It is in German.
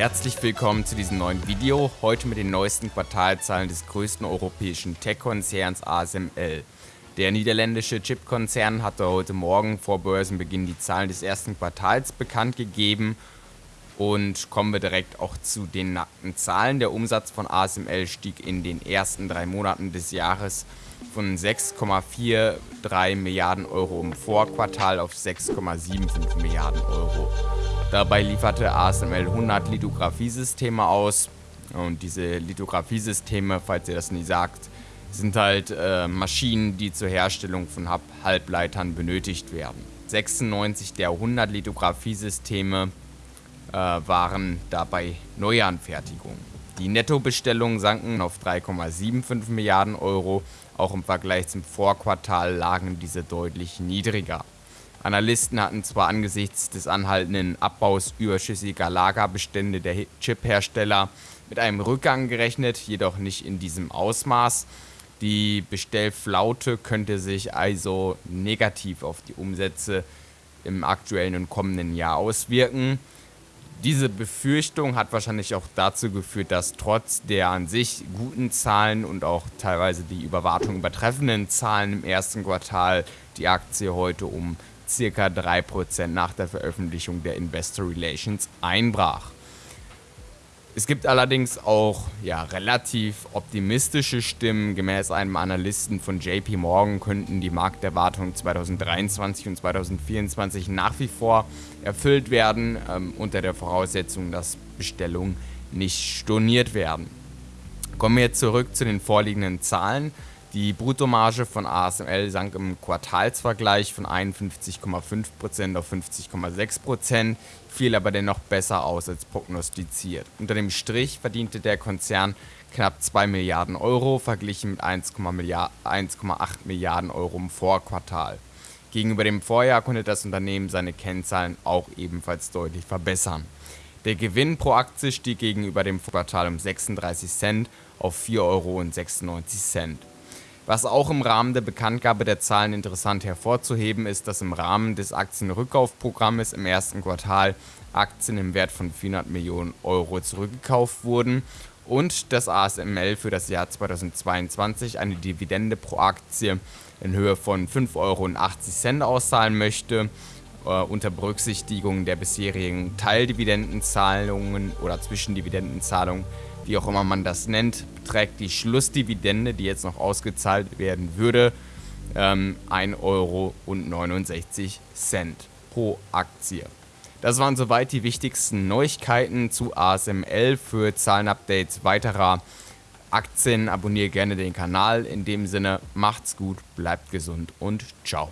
Herzlich willkommen zu diesem neuen Video, heute mit den neuesten Quartalzahlen des größten europäischen Tech-Konzerns ASML. Der niederländische Chip-Konzern hatte heute Morgen vor Börsenbeginn die Zahlen des ersten Quartals bekannt gegeben und kommen wir direkt auch zu den nackten Zahlen. Der Umsatz von ASML stieg in den ersten drei Monaten des Jahres von 6,43 Milliarden Euro im Vorquartal auf 6,75 Milliarden Euro. Dabei lieferte ASML 100 Lithografiesysteme aus. Und diese Lithografiesysteme, falls ihr das nie sagt, sind halt äh, Maschinen, die zur Herstellung von Halbleitern benötigt werden. 96 der 100 Lithografiesysteme äh, waren dabei Neuanfertigungen. Die Nettobestellungen sanken auf 3,75 Milliarden Euro. Auch im Vergleich zum Vorquartal lagen diese deutlich niedriger. Analysten hatten zwar angesichts des anhaltenden Abbaus überschüssiger Lagerbestände der Chip-Hersteller mit einem Rückgang gerechnet, jedoch nicht in diesem Ausmaß. Die Bestellflaute könnte sich also negativ auf die Umsätze im aktuellen und kommenden Jahr auswirken. Diese Befürchtung hat wahrscheinlich auch dazu geführt, dass trotz der an sich guten Zahlen und auch teilweise die Überwartung übertreffenden Zahlen im ersten Quartal die Aktie heute um circa 3% nach der Veröffentlichung der Investor Relations einbrach. Es gibt allerdings auch ja, relativ optimistische Stimmen. Gemäß einem Analysten von JP Morgan könnten die Markterwartungen 2023 und 2024 nach wie vor erfüllt werden, ähm, unter der Voraussetzung, dass Bestellungen nicht storniert werden. Kommen wir jetzt zurück zu den vorliegenden Zahlen. Die Bruttomarge von ASML sank im Quartalsvergleich von 51,5% auf 50,6%, fiel aber dennoch besser aus als prognostiziert. Unter dem Strich verdiente der Konzern knapp 2 Milliarden Euro, verglichen mit 1,8 Milliarden Euro im Vorquartal. Gegenüber dem Vorjahr konnte das Unternehmen seine Kennzahlen auch ebenfalls deutlich verbessern. Der Gewinn pro Aktie stieg gegenüber dem Quartal um 36 Cent auf 4,96 Euro. Was auch im Rahmen der Bekanntgabe der Zahlen interessant hervorzuheben ist, dass im Rahmen des Aktienrückkaufprogrammes im ersten Quartal Aktien im Wert von 400 Millionen Euro zurückgekauft wurden und das ASML für das Jahr 2022 eine Dividende pro Aktie in Höhe von 5,80 Euro auszahlen möchte, äh, unter Berücksichtigung der bisherigen Teildividendenzahlungen oder Zwischendividendenzahlungen wie auch immer man das nennt, beträgt die Schlussdividende, die jetzt noch ausgezahlt werden würde, ähm, 1,69 Euro pro Aktie. Das waren soweit die wichtigsten Neuigkeiten zu ASML. Für Zahlenupdates weiterer Aktien abonniere gerne den Kanal. In dem Sinne, macht's gut, bleibt gesund und ciao.